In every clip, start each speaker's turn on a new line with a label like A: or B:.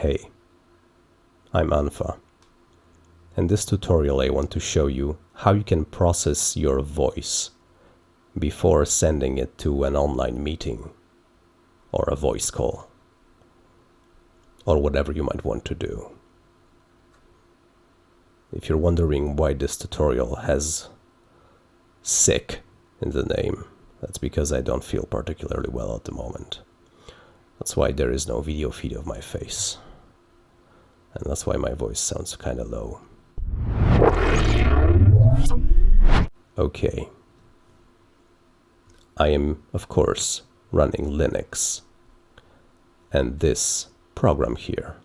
A: Hey, I'm unfa. In this tutorial I want to show you how you can process your voice before sending it to an online meeting or a voice call or whatever you might want to do. If you're wondering why this tutorial has sick in the name, that's because I don't feel particularly well at the moment. That's why there is no video feed of my face. And that's why my voice sounds kinda low. Okay. I am, of course, running Linux. And this program here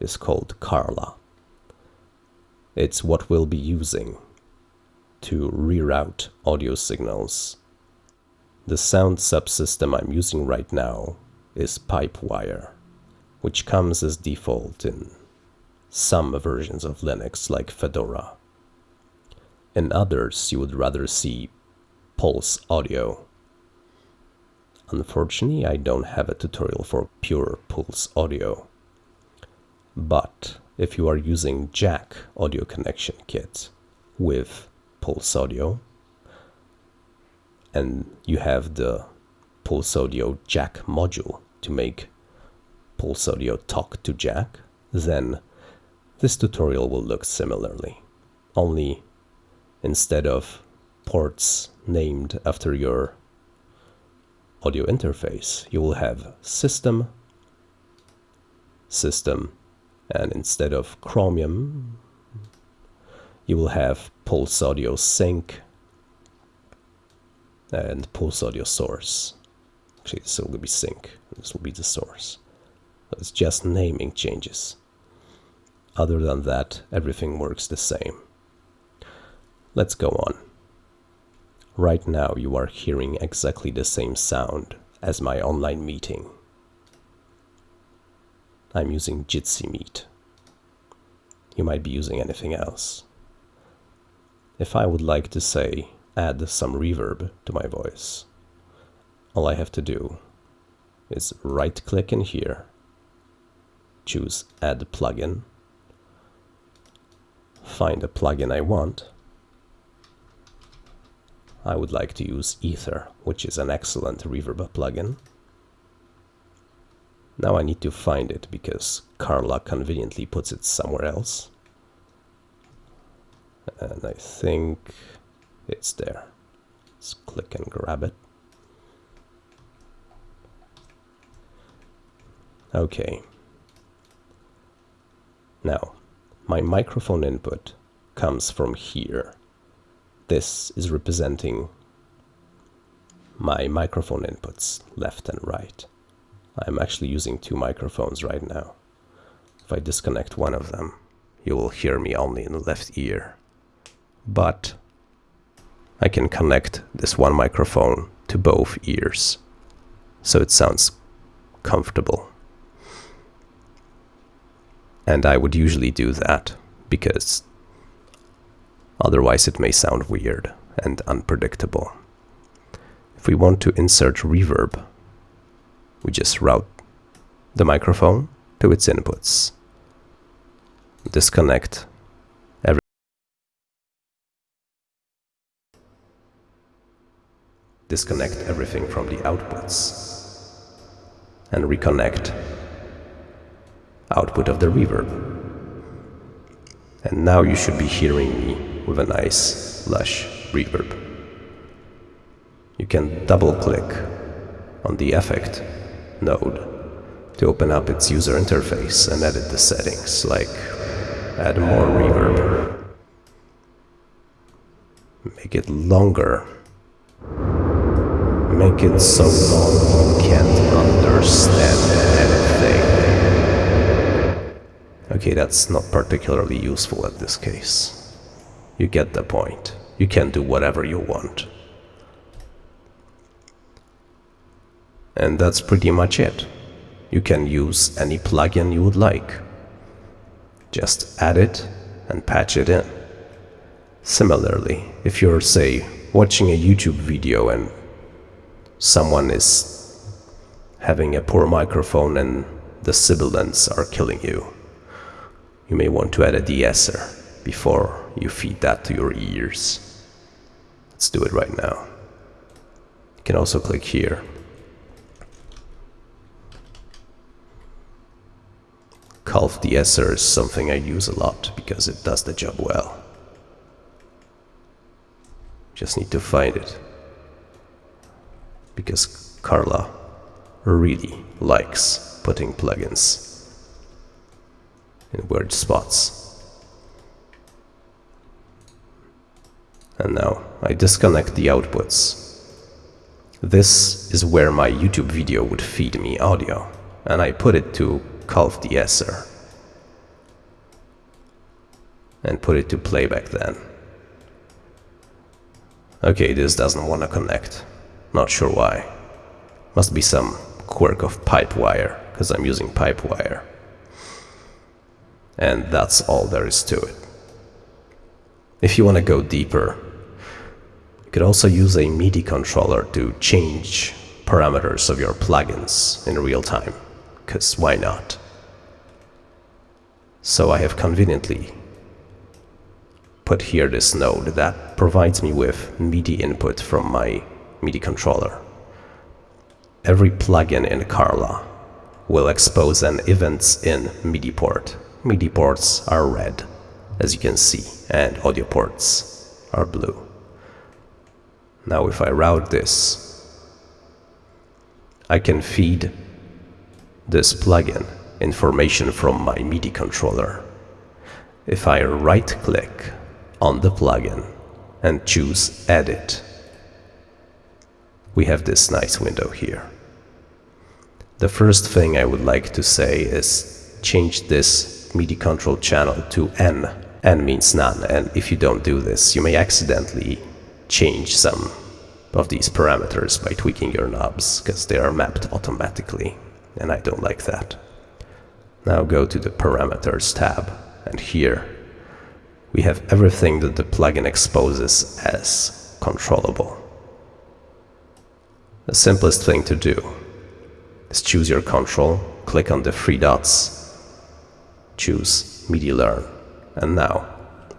A: is called Carla. It's what we'll be using to reroute audio signals. The sound subsystem I'm using right now is Pipewire, which comes as default in some versions of Linux like Fedora. In others, you would rather see Pulse Audio. Unfortunately, I don't have a tutorial for pure Pulse Audio. But if you are using Jack audio connection kit with Pulse Audio, and you have the Pulse Audio Jack module to make Pulse Audio talk to Jack, then this tutorial will look similarly, only instead of ports named after your audio interface, you will have system, system, and instead of Chromium, you will have Pulse Audio Sink and Pulse Audio Source. Actually, this will be Sink, this will be the source. it's just naming changes. Other than that, everything works the same. Let's go on. Right now you are hearing exactly the same sound as my online meeting. I'm using Jitsi Meet. You might be using anything else. If I would like to say add some reverb to my voice, all I have to do is right click in here, choose add plugin, find the plugin I want. I would like to use Aether, which is an excellent reverb plugin. Now I need to find it because Carla conveniently puts it somewhere else. And I think it's there. Let's click and grab it. Okay. Now, my microphone input comes from here. This is representing my microphone inputs, left and right. I'm actually using two microphones right now. If I disconnect one of them, you will hear me only in the left ear. But I can connect this one microphone to both ears, so it sounds comfortable. And I would usually do that because otherwise it may sound weird and unpredictable. If we want to insert reverb, we just route the microphone to its inputs. Disconnect every disconnect everything from the outputs and reconnect output of the reverb. And now you should be hearing me with a nice, lush reverb. You can double click on the effect node to open up its user interface and edit the settings, like add more reverb, make it longer, make it so long you can't understand anything. Okay, that's not particularly useful at this case. You get the point. You can do whatever you want. And that's pretty much it. You can use any plugin you would like. Just add it and patch it in. Similarly, if you're, say, watching a YouTube video and someone is having a poor microphone and the sibilants are killing you. You may want to add a de-esser before you feed that to your ears. Let's do it right now. You can also click here. Calf de-esser is something I use a lot because it does the job well. Just need to find it. Because Carla really likes putting plugins in weird spots. And now I disconnect the outputs. This is where my YouTube video would feed me audio, and I put it to Calf de-esser and put it to playback then. Okay, this doesn't want to connect. Not sure why. Must be some quirk of Pipewire, because I'm using Pipewire. And that's all there is to it. If you want to go deeper, you could also use a MIDI controller to change parameters of your plugins in real time, because why not? So I have conveniently put here this node that provides me with MIDI input from my MIDI controller. Every plugin in Carla will expose an events in MIDI port. MIDI ports are red, as you can see, and audio ports are blue. Now if I route this, I can feed this plugin information from my MIDI controller. If I right click on the plugin and choose Edit. We have this nice window here. The first thing I would like to say is change this MIDI control channel to N. N means none, and if you don't do this, you may accidentally change some of these parameters by tweaking your knobs, because they are mapped automatically, and I don't like that. Now go to the Parameters tab, and here we have everything that the plugin exposes as controllable. The simplest thing to do is choose your control, click on the three dots, choose MIDI Learn, and now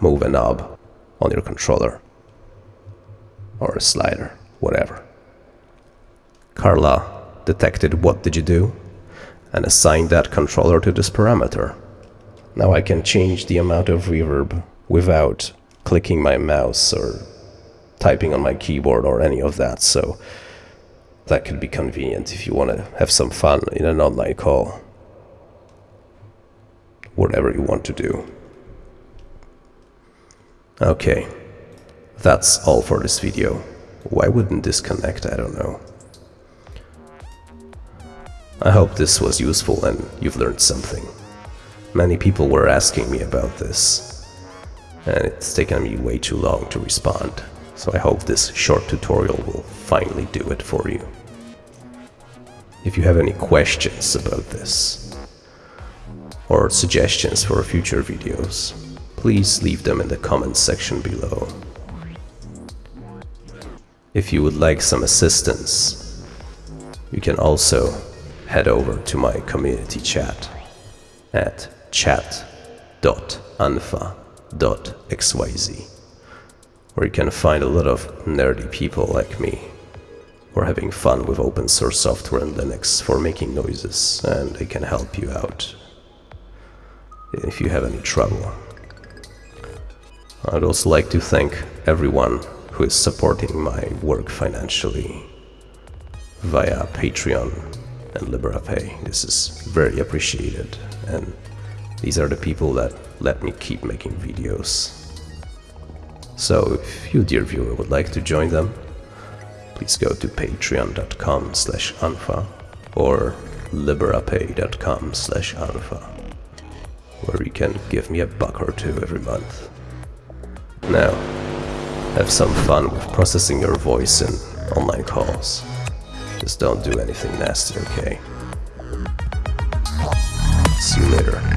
A: move a knob on your controller or a slider, whatever. Carla detected what did you do and assigned that controller to this parameter. Now I can change the amount of reverb without clicking my mouse or typing on my keyboard or any of that. So that could be convenient if you want to have some fun in an online call. Whatever you want to do. Okay, that's all for this video. Why wouldn't this connect? I don't know. I hope this was useful and you've learned something. Many people were asking me about this, and it's taken me way too long to respond. So I hope this short tutorial will finally do it for you. If you have any questions about this, or suggestions for future videos, please leave them in the comments section below. If you would like some assistance, you can also head over to my community chat at chat.unfa xyz, where you can find a lot of nerdy people like me who are having fun with open source software and Linux for making noises, and they can help you out if you have any trouble. I'd also like to thank everyone who is supporting my work financially via Patreon and Liberapay. This is very appreciated, and these are the people that let me keep making videos. So if you dear viewer would like to join them, please go to patreon.com slash unfa or liberapay.com slash unfa where you can give me a buck or two every month. Now, have some fun with processing your voice in online calls. Just don't do anything nasty, okay? See you later.